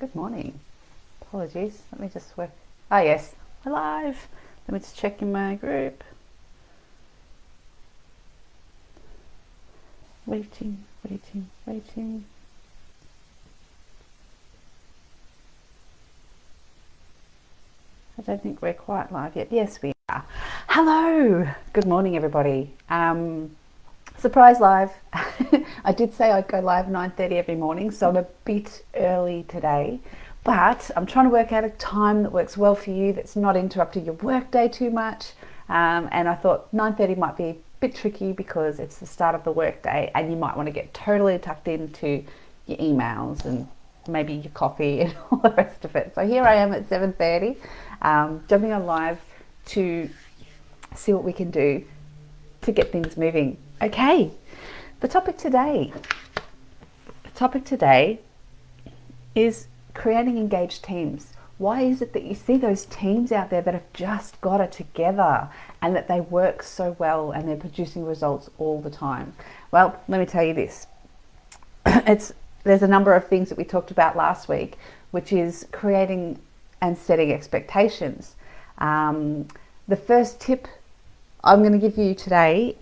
Good morning. Apologies. Let me just work. Ah, yes, we're live. Let me just check in my group. Waiting, waiting, waiting. I don't think we're quite live yet. Yes, we are. Hello. Good morning, everybody. Um, surprise live. I did say I'd go live 9:30 every morning, so I'm a bit early today. But I'm trying to work out a time that works well for you, that's not interrupting your workday too much. Um, and I thought 9:30 might be a bit tricky because it's the start of the workday, and you might want to get totally tucked into your emails and maybe your coffee and all the rest of it. So here I am at 7:30, um, jumping on live to see what we can do to get things moving. Okay, the topic today. The topic today is creating engaged teams. Why is it that you see those teams out there that have just got it together and that they work so well and they're producing results all the time? Well, let me tell you this. it's there's a number of things that we talked about last week, which is creating and setting expectations. Um, the first tip I'm going to give you today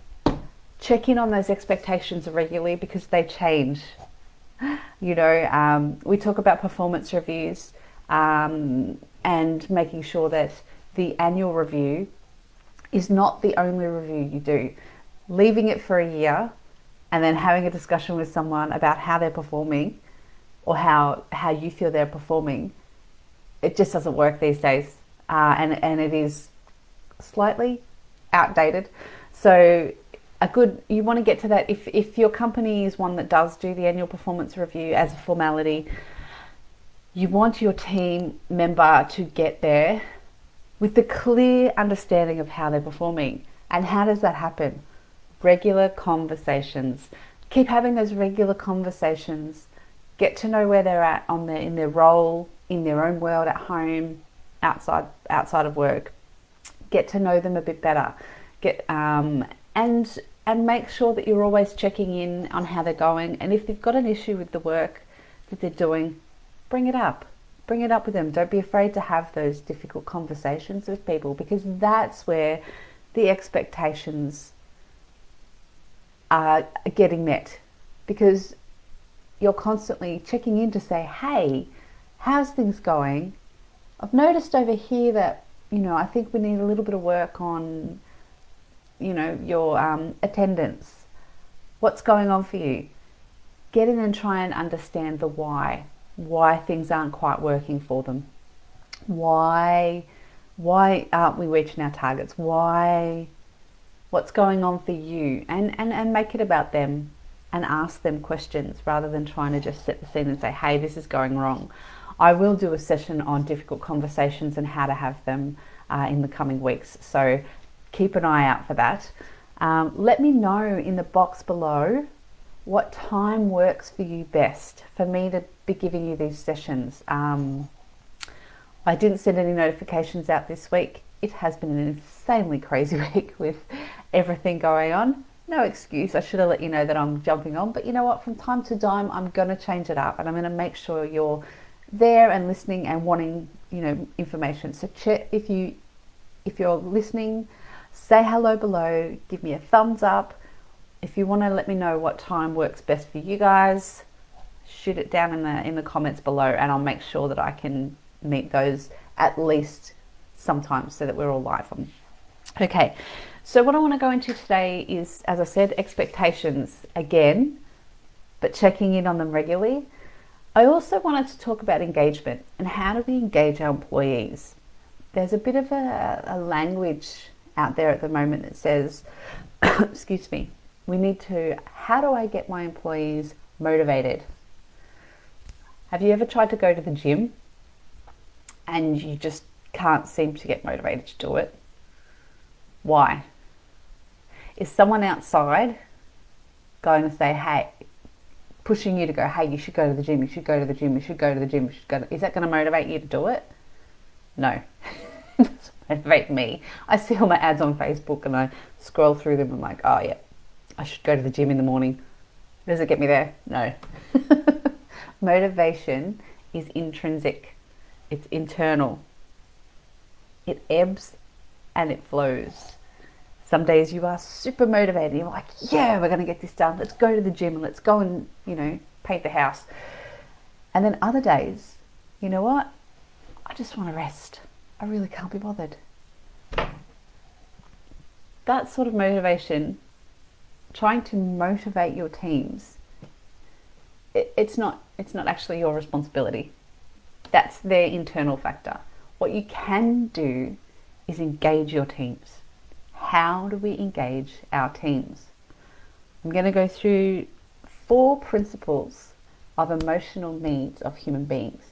check in on those expectations regularly because they change. You know, um, we talk about performance reviews um, and making sure that the annual review is not the only review you do. Leaving it for a year and then having a discussion with someone about how they're performing or how, how you feel they're performing, it just doesn't work these days. Uh, and, and it is slightly outdated. So a good you want to get to that if, if your company is one that does do the annual performance review as a formality you want your team member to get there with the clear understanding of how they're performing. And how does that happen? Regular conversations. Keep having those regular conversations. Get to know where they're at on their in their role in their own world at home outside outside of work. Get to know them a bit better. Get um, and and make sure that you're always checking in on how they're going and if they've got an issue with the work that they're doing bring it up. Bring it up with them. Don't be afraid to have those difficult conversations with people because that's where the expectations are getting met because you're constantly checking in to say hey how's things going? I've noticed over here that you know i think we need a little bit of work on you know, your um, attendance. What's going on for you? Get in and try and understand the why. Why things aren't quite working for them. Why, why aren't we reaching our targets? Why, what's going on for you? And, and, and make it about them and ask them questions rather than trying to just set the scene and say, hey, this is going wrong. I will do a session on difficult conversations and how to have them uh, in the coming weeks. So keep an eye out for that. Um, let me know in the box below what time works for you best for me to be giving you these sessions. Um, I didn't send any notifications out this week. It has been an insanely crazy week with everything going on. No excuse. I should have let you know that I'm jumping on, but you know what? From time to time, I'm going to change it up and I'm going to make sure you're there and listening and wanting, you know, information. So check if you if you're listening say hello below, give me a thumbs up. If you want to let me know what time works best for you guys, shoot it down in the in the comments below and I'll make sure that I can meet those at least sometimes so that we're all live on. Okay, so what I want to go into today is, as I said, expectations again, but checking in on them regularly. I also wanted to talk about engagement and how do we engage our employees. There's a bit of a, a language out there at the moment that says, excuse me, we need to, how do I get my employees motivated? Have you ever tried to go to the gym and you just can't seem to get motivated to do it? Why? Is someone outside going to say, hey, pushing you to go, hey, you should go to the gym, you should go to the gym, you should go to the gym, you should go to, is that going to motivate you to do it? No. motivate me. I see all my ads on Facebook and I scroll through them. I'm like, oh yeah, I should go to the gym in the morning. Does it get me there? No. Motivation is intrinsic, it's internal. It ebbs and it flows. Some days you are super motivated. You're like, yeah, we're going to get this done. Let's go to the gym and let's go and, you know, paint the house. And then other days, you know what? I just want to rest. I really can't be bothered. That sort of motivation, trying to motivate your teams, it, it's not it's not actually your responsibility. That's their internal factor. What you can do is engage your teams how do we engage our teams? I'm going to go through four principles of emotional needs of human beings.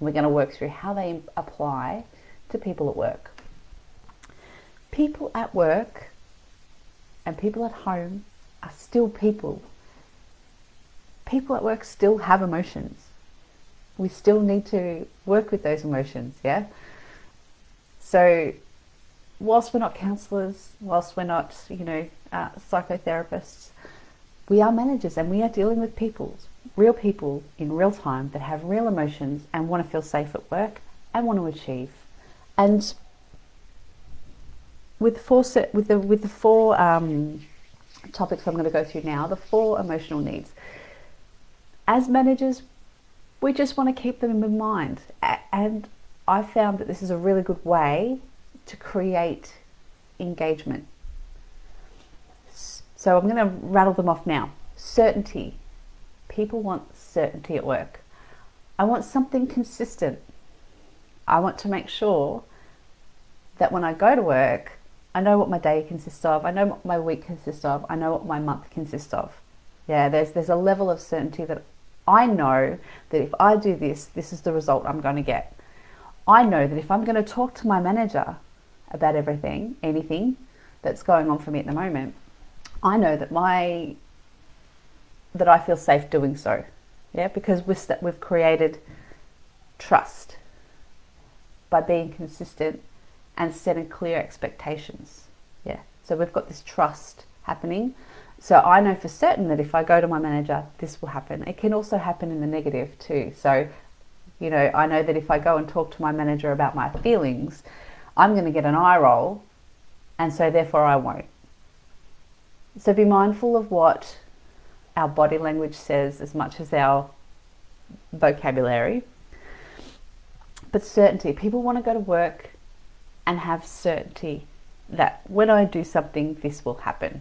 We're going to work through how they apply to people at work. People at work and people at home are still people. People at work still have emotions. We still need to work with those emotions, yeah? So whilst we're not counsellors, whilst we're not, you know, uh, psychotherapists, we are managers and we are dealing with people, real people in real time that have real emotions and want to feel safe at work and want to achieve. And with four with the with the four um, topics I'm going to go through now, the four emotional needs. As managers, we just want to keep them in mind, and I found that this is a really good way to create engagement. So I'm going to rattle them off now. Certainty. People want certainty at work. I want something consistent. I want to make sure that when I go to work, I know what my day consists of. I know what my week consists of. I know what my month consists of. Yeah, there's there's a level of certainty that I know that if I do this, this is the result I'm going to get. I know that if I'm going to talk to my manager about everything, anything that's going on for me at the moment, I know that my that I feel safe doing so. Yeah, because we've we've created trust by being consistent and setting clear expectations. Yeah, so we've got this trust happening. So I know for certain that if I go to my manager, this will happen. It can also happen in the negative too. So, you know, I know that if I go and talk to my manager about my feelings, I'm going to get an eye roll, and so therefore I won't. So be mindful of what our body language says as much as our vocabulary. But certainty, people want to go to work and have certainty that when I do something, this will happen.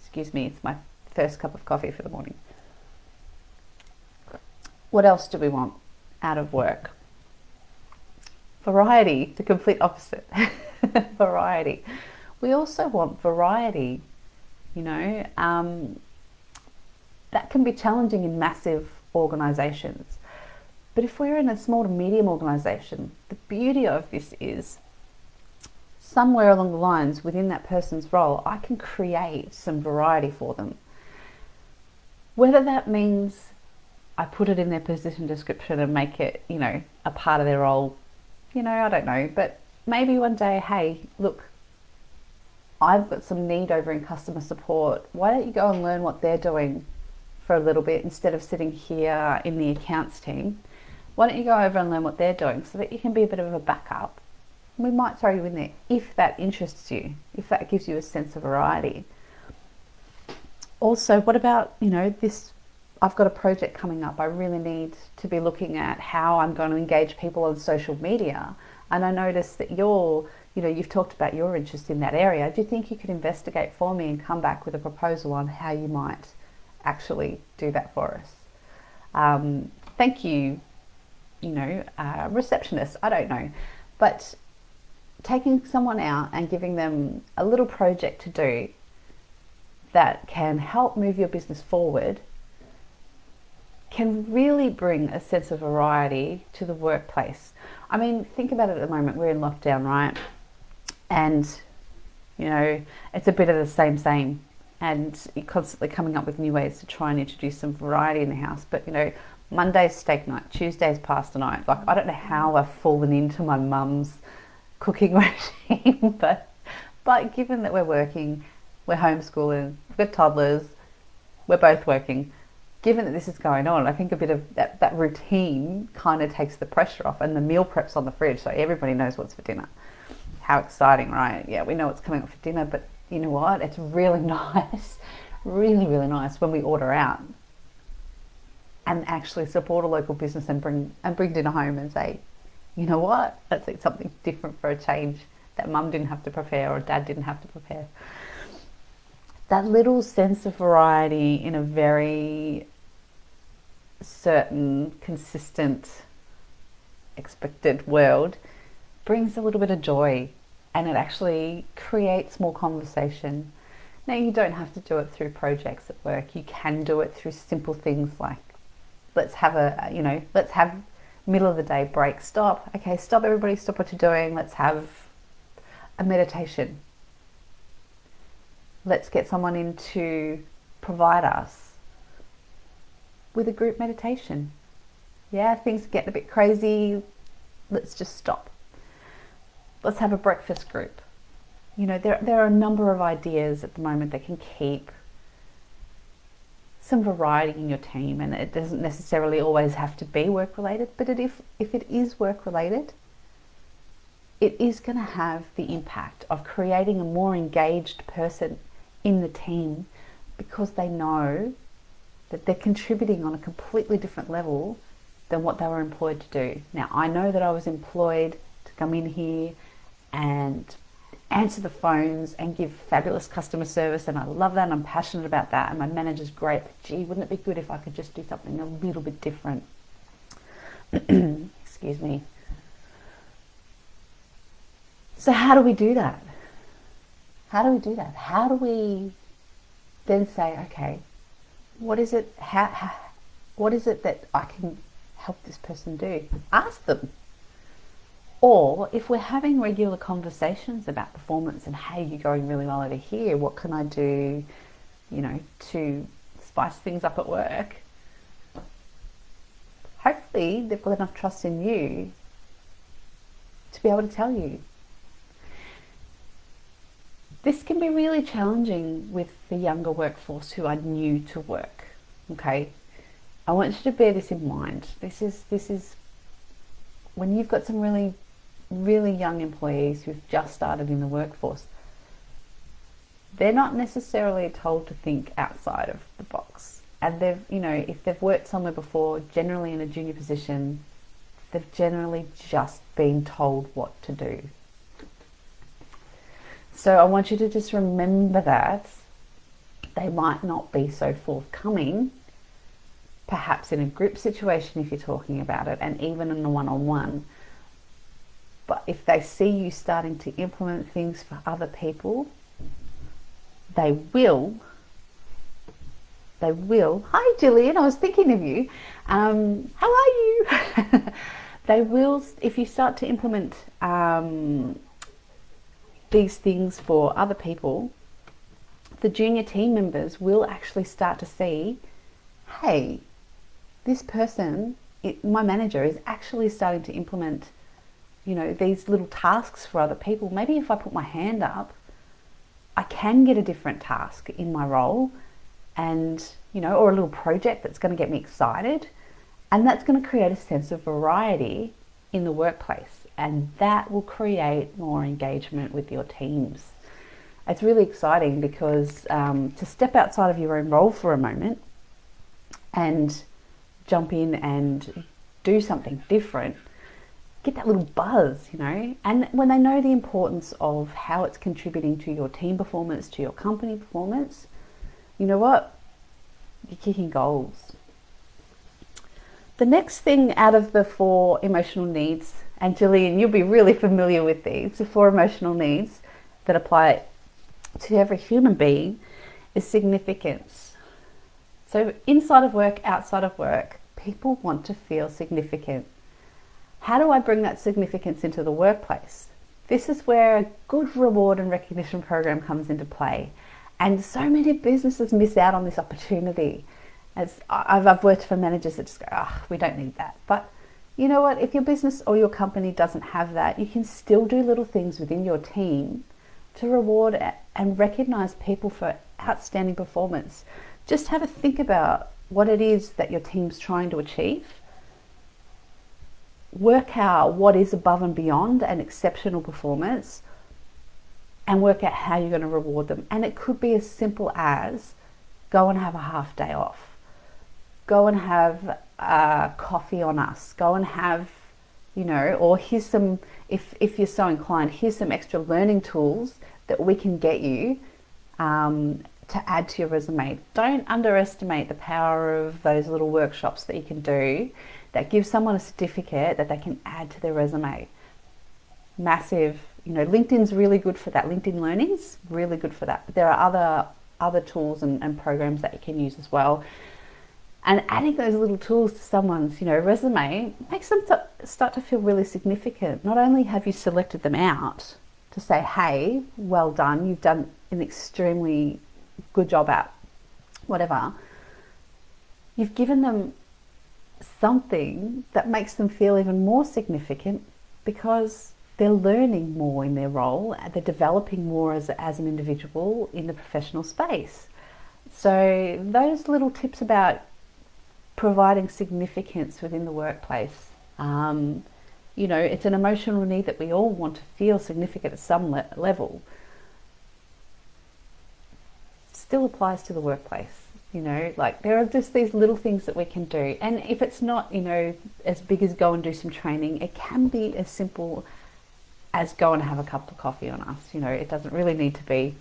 Excuse me, it's my first cup of coffee for the morning. What else do we want out of work? variety, the complete opposite. variety. We also want variety, you know. Um, that can be challenging in massive organizations. But if we're in a small to medium organization, the beauty of this is somewhere along the lines within that person's role, I can create some variety for them. Whether that means I put it in their position description and make it, you know, a part of their role you know, I don't know, but maybe one day, hey, look, I've got some need over in customer support. Why don't you go and learn what they're doing for a little bit instead of sitting here in the accounts team? Why don't you go over and learn what they're doing so that you can be a bit of a backup? We might throw you in there if that interests you, if that gives you a sense of variety. Also, what about, you know, this I've got a project coming up. I really need to be looking at how I'm going to engage people on social media. And I noticed that you're, you know, you've talked about your interest in that area. Do you think you could investigate for me and come back with a proposal on how you might actually do that for us? Um, thank you, you know, uh, receptionist. I don't know. But taking someone out and giving them a little project to do that can help move your business forward can really bring a sense of variety to the workplace. I mean, think about it at the moment, we're in lockdown, right? And, you know, it's a bit of the same, same. And you're constantly coming up with new ways to try and introduce some variety in the house. But, you know, Monday's steak night, Tuesday's pasta night. Like, I don't know how I've fallen into my mum's cooking regime, but, but given that we're working, we're homeschooling, we've got toddlers, we're both working given that this is going on, I think a bit of that, that routine kind of takes the pressure off and the meal prep's on the fridge so everybody knows what's for dinner. How exciting, right? Yeah, we know what's coming up for dinner, but you know what? It's really nice, really, really nice when we order out and actually support a local business and bring and bring dinner home and say, you know what? Let's eat something different for a change that mum didn't have to prepare or dad didn't have to prepare that little sense of variety in a very certain, consistent, expected world brings a little bit of joy and it actually creates more conversation. Now, you don't have to do it through projects at work, you can do it through simple things like let's have a, uh, you know, let's have middle of the day break, stop, okay, stop, everybody, stop what you're doing, let's have a meditation let's get someone in to provide us with a group meditation. Yeah, things get a bit crazy. Let's just stop. Let's have a breakfast group. You know, there, there are a number of ideas at the moment that can keep some variety in your team and it doesn't necessarily always have to be work related but it, if, if it is work related it is going to have the impact of creating a more engaged person in the team because they know that they're contributing on a completely different level than what they were employed to do. Now, I know that I was employed to come in here and answer the phones and give fabulous customer service, and I love that, and I'm passionate about that, and my manager's great. But gee, wouldn't it be good if I could just do something a little bit different? Excuse me. So, how do we do that? How do we do that? How do we then say, okay, what is it? How, how, what is it that I can help this person do? Ask them. Or if we're having regular conversations about performance and hey, you're going really well over here, what can I do, you know, to spice things up at work? Hopefully, they've got enough trust in you to be able to tell you this can be really challenging with the younger workforce who are new to work. Okay, I want you to bear this in mind. This is this is when you've got some really really young employees who've just started in the workforce. They're not necessarily told to think outside of the box. And they've, you know, if they've worked somewhere before, generally in a junior position, they've generally just been told what to do so I want you to just remember that they might not be so forthcoming, perhaps in a group situation if you're talking about it, and even in a one on one. But if they see you starting to implement things for other people, they will. They will. Hi, Jillian. I was thinking of you. Um, how are you? they will, if you start to implement um, these things for other people, the junior team members will actually start to see, hey, this person, it, my manager, is actually starting to implement, you know, these little tasks for other people. Maybe if I put my hand up, I can get a different task in my role and, you know, or a little project that's going to get me excited. And that's going to create a sense of variety in the workplace and that will create more engagement with your teams. It's really exciting because um, to step outside of your own role for a moment and jump in and do something different, get that little buzz, you know, and when they know the importance of how it's contributing to your team performance, to your company performance, you know what? You're kicking goals. The next thing out of the four emotional needs and Julian, you'll be really familiar with these. The four emotional needs that apply to every human being is significance. So inside of work, outside of work, people want to feel significant. How do I bring that significance into the workplace? This is where a good reward and recognition program comes into play. And so many businesses miss out on this opportunity. As I've, I've worked for managers that just go, oh, we don't need that. But you know what, if your business or your company doesn't have that, you can still do little things within your team to reward and recognize people for outstanding performance. Just have a think about what it is that your team's trying to achieve. Work out what is above and beyond an exceptional performance and work out how you're going to reward them. And it could be as simple as go and have a half day off, go and have a coffee on us, go and have, you know, or here's some, if, if you're so inclined, here's some extra learning tools that we can get you um, to add to your resume. Don't underestimate the power of those little workshops that you can do that gives someone a certificate that they can add to their resume. Massive, you know, LinkedIn's really good for that. LinkedIn Learning's really good for that. But there are other other tools and, and programs that you can use as well. And adding those little tools to someone's, you know, resume makes them start to feel really significant. Not only have you selected them out to say, hey, well done, you've done an extremely good job at whatever, you've given them something that makes them feel even more significant because they're learning more in their role, they're developing more as, as an individual in the professional space. So, those little tips about providing significance within the workplace. Um, you know, it's an emotional need that we all want to feel significant at some le level. Still applies to the workplace. You know, like there are just these little things that we can do. And if it's not, you know, as big as go and do some training, it can be as simple as go and have a cup of coffee on us. You know, it doesn't really need to be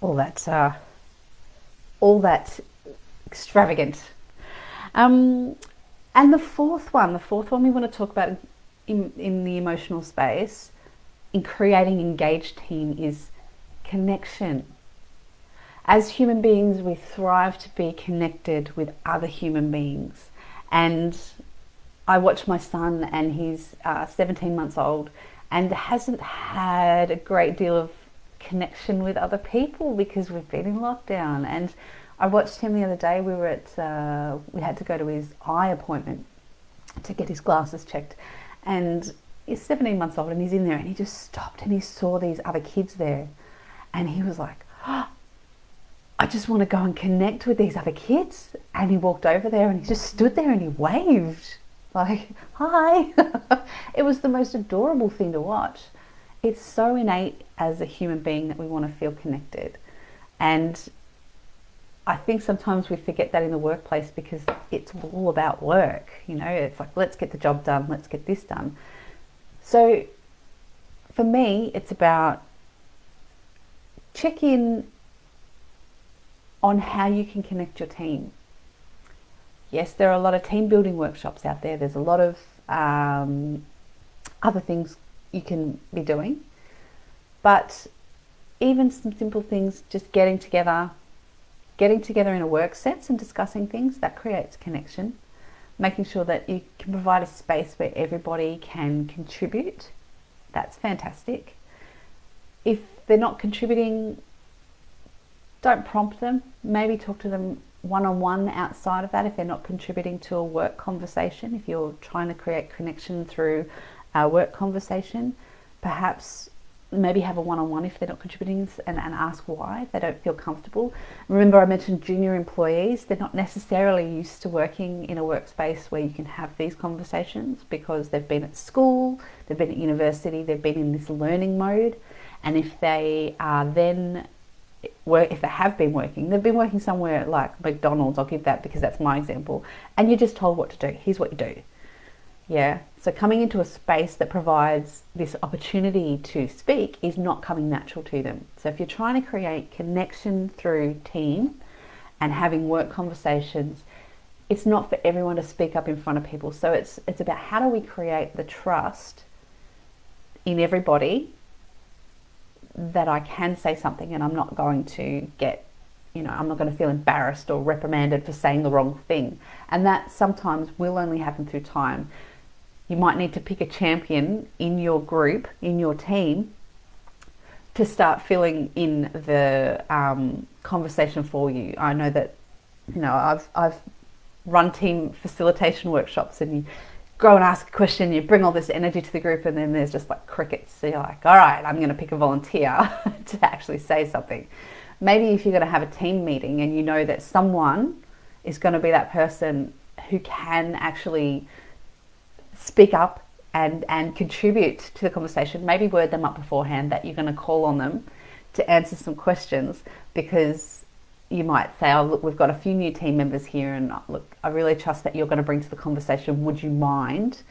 all that, uh, all that extravagant um, and the fourth one, the fourth one we want to talk about in, in the emotional space, in creating engaged team is connection. As human beings, we thrive to be connected with other human beings. And I watch my son, and he's uh, 17 months old, and hasn't had a great deal of connection with other people because we've been in lockdown. And I watched him the other day. We were at, uh, we had to go to his eye appointment to get his glasses checked. And he's 17 months old and he's in there and he just stopped and he saw these other kids there. And he was like, oh, I just want to go and connect with these other kids. And he walked over there and he just stood there and he waved like, hi. it was the most adorable thing to watch. It's so innate as a human being that we want to feel connected. And I think sometimes we forget that in the workplace because it's all about work. You know, it's like, let's get the job done, let's get this done. So for me, it's about check in on how you can connect your team. Yes, there are a lot of team building workshops out there. There's a lot of um, other things you can be doing. But even some simple things, just getting together, getting together in a work sense and discussing things, that creates connection. Making sure that you can provide a space where everybody can contribute, that's fantastic. If they're not contributing, don't prompt them. Maybe talk to them one on one outside of that if they're not contributing to a work conversation. If you're trying to create connection through a work conversation, perhaps maybe have a one-on-one if they're not contributing and, and ask why they don't feel comfortable remember i mentioned junior employees they're not necessarily used to working in a workspace where you can have these conversations because they've been at school they've been at university they've been in this learning mode and if they are then work if they have been working they've been working somewhere like mcdonald's i'll give that because that's my example and you're just told what to do here's what you do yeah. So coming into a space that provides this opportunity to speak is not coming natural to them. So if you're trying to create connection through team and having work conversations, it's not for everyone to speak up in front of people. So it's it's about how do we create the trust in everybody that I can say something and I'm not going to get you know, I'm not going to feel embarrassed or reprimanded for saying the wrong thing. And that sometimes will only happen through time you might need to pick a champion in your group, in your team, to start filling in the um, conversation for you. I know that, you know, I've, I've run team facilitation workshops and you go and ask a question, you bring all this energy to the group, and then there's just like crickets. So you're like, all right, I'm going to pick a volunteer to actually say something. Maybe if you're going to have a team meeting and you know that someone is going to be that person who can actually speak up and, and contribute to the conversation. Maybe word them up beforehand that you're going to call on them to answer some questions because you might say, oh, look, we've got a few new team members here, and look, I really trust that you're going to bring to the conversation. Would you mind?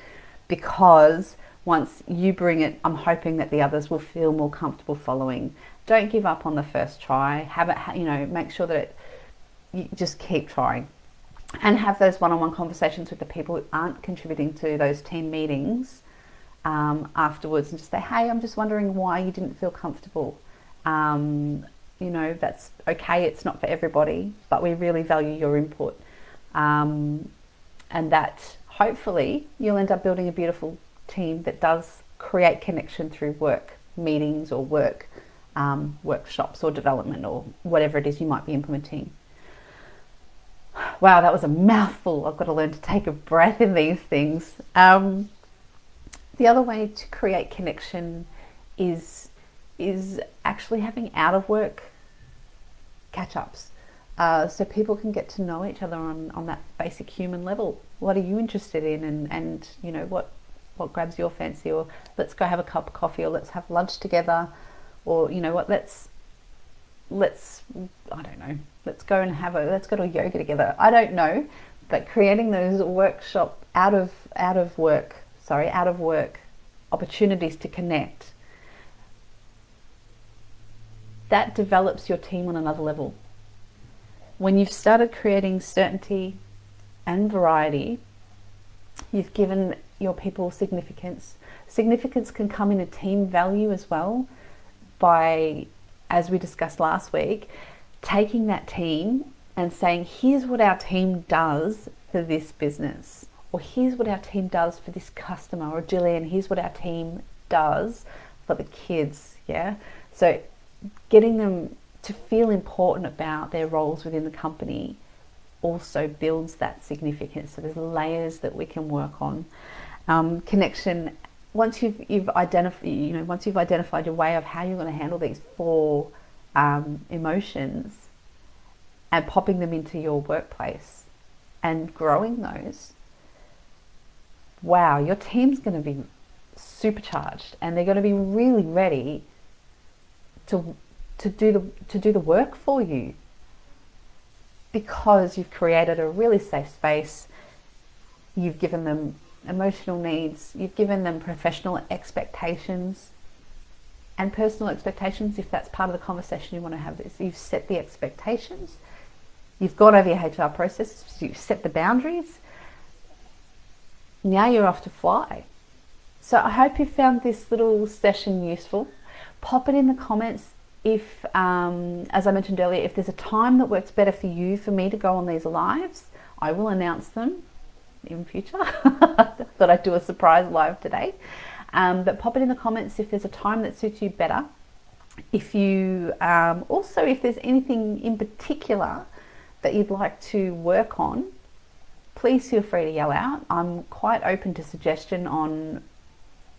Because once you bring it, I'm hoping that the others will feel more comfortable following. Don't give up on the first try. Have it, you know, make sure that it, you just keep trying and have those one-on-one conversations with the people who aren't contributing to those team meetings um, afterwards and just say, hey, I'm just wondering why you didn't feel comfortable. Um, you know, that's okay, it's not for everybody, but we really value your input. Um, and that hopefully you'll end up building a beautiful team that does create connection through work meetings or work um, workshops or development or whatever it is you might be implementing. Wow, that was a mouthful. I've got to learn to take a breath in these things. Um, the other way to create connection is is actually having out of work catch ups. Uh, so people can get to know each other on, on that basic human level. What are you interested in and, and you know what what grabs your fancy or let's go have a cup of coffee or let's have lunch together or you know what let's let's I don't know let's go and have a let's go to a yoga together I don't know but creating those workshop out of out of work sorry out of work opportunities to connect that develops your team on another level when you've started creating certainty and variety you've given your people significance significance can come in a team value as well by as we discussed last week, taking that team and saying, here's what our team does for this business, or here's what our team does for this customer, or Jillian, here's what our team does for the kids. Yeah. So getting them to feel important about their roles within the company also builds that significance. So there's layers that we can work on. Um, connection once you've you've identified you know once you've identified your way of how you're going to handle these four um, emotions and popping them into your workplace and growing those wow your team's going to be supercharged and they're going to be really ready to to do the to do the work for you because you've created a really safe space you've given them emotional needs, you've given them professional expectations and personal expectations if that's part of the conversation you want to have this. You've set the expectations, you've gone over your HR processes, you've set the boundaries. Now you're off to fly. So I hope you found this little session useful. Pop it in the comments if, um, as I mentioned earlier, if there's a time that works better for you for me to go on these lives, I will announce them in future. Thought I'd do a surprise live today. Um, but pop it in the comments if there's a time that suits you better. If you um, also, if there's anything in particular that you'd like to work on, please feel free to yell out. I'm quite open to suggestion on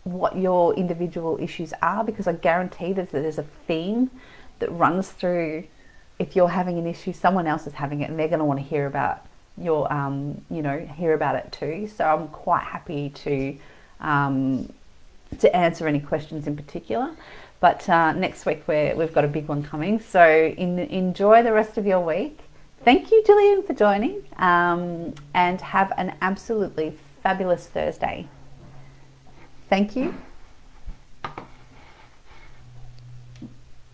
what your individual issues are because I guarantee that there's a theme that runs through if you're having an issue, someone else is having it and they're going to want to hear about you'll um, you know hear about it too. So I'm quite happy to um, to answer any questions in particular. But uh, next week we we've got a big one coming. So in, enjoy the rest of your week. Thank you, Jillian, for joining, um, and have an absolutely fabulous Thursday. Thank you